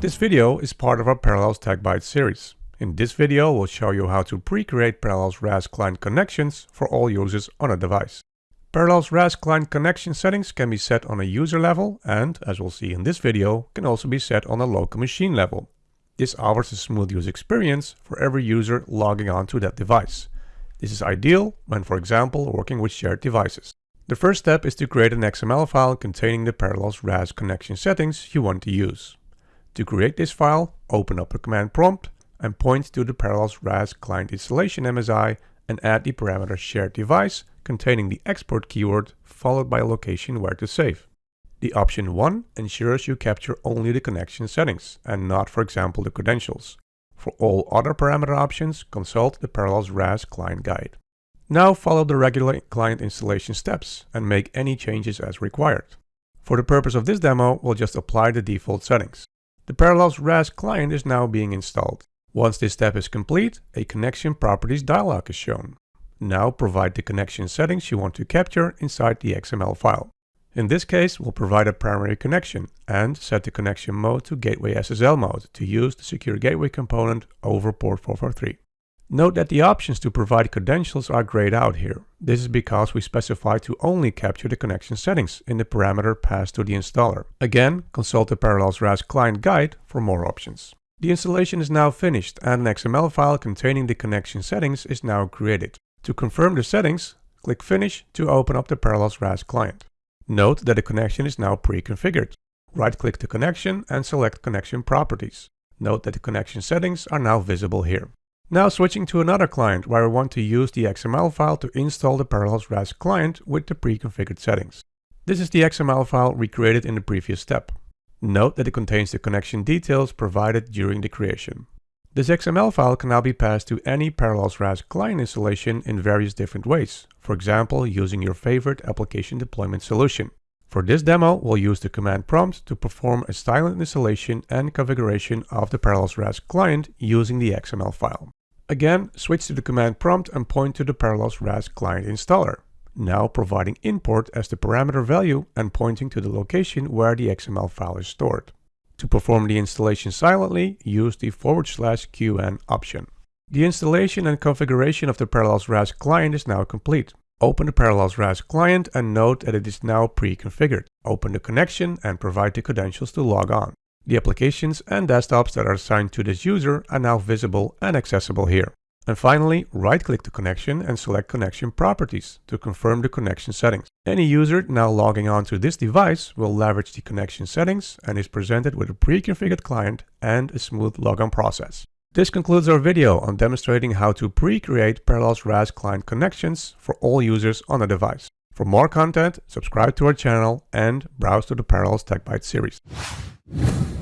This video is part of our Parallels Tech Bytes series. In this video, we'll show you how to pre-create Parallels RAS client connections for all users on a device. Parallels RAS client connection settings can be set on a user level and, as we'll see in this video, can also be set on a local machine level. This offers a smooth user experience for every user logging onto that device. This is ideal when, for example, working with shared devices. The first step is to create an XML file containing the Parallels RAS connection settings you want to use. To create this file, open up a command prompt and point to the Parallels RAS client installation MSI and add the parameter shared device containing the export keyword followed by a location where to save. The option 1 ensures you capture only the connection settings and not for example the credentials. For all other parameter options, consult the Parallels RAS client guide. Now follow the regular client installation steps and make any changes as required. For the purpose of this demo, we'll just apply the default settings. The Parallels RAS client is now being installed. Once this step is complete, a connection properties dialog is shown. Now provide the connection settings you want to capture inside the XML file. In this case, we'll provide a primary connection and set the connection mode to Gateway SSL mode to use the secure gateway component over port 443. Note that the options to provide credentials are grayed out here. This is because we specify to only capture the connection settings in the parameter passed to the installer. Again, consult the Parallels RAS client guide for more options. The installation is now finished and an XML file containing the connection settings is now created. To confirm the settings, click Finish to open up the Parallels RAS client. Note that the connection is now pre-configured. Right-click the connection and select Connection Properties. Note that the connection settings are now visible here. Now switching to another client where we want to use the XML file to install the Parallels RAS client with the pre-configured settings. This is the XML file recreated in the previous step. Note that it contains the connection details provided during the creation. This XML file can now be passed to any Parallels RAS client installation in various different ways, for example using your favorite application deployment solution. For this demo, we'll use the command prompt to perform a silent installation and configuration of the Parallels RAS client using the XML file. Again, switch to the command prompt and point to the Parallels RAS client installer now providing import as the parameter value and pointing to the location where the XML file is stored. To perform the installation silently, use the forward slash qn option. The installation and configuration of the Parallels RAS client is now complete. Open the Parallels RAS client and note that it is now pre-configured. Open the connection and provide the credentials to log on. The applications and desktops that are assigned to this user are now visible and accessible here. And finally, right-click the connection and select Connection Properties to confirm the connection settings. Any user now logging on to this device will leverage the connection settings and is presented with a pre-configured client and a smooth logon process. This concludes our video on demonstrating how to pre-create Parallels RAS client connections for all users on a device. For more content, subscribe to our channel and browse to the Parallels Tech Bytes series.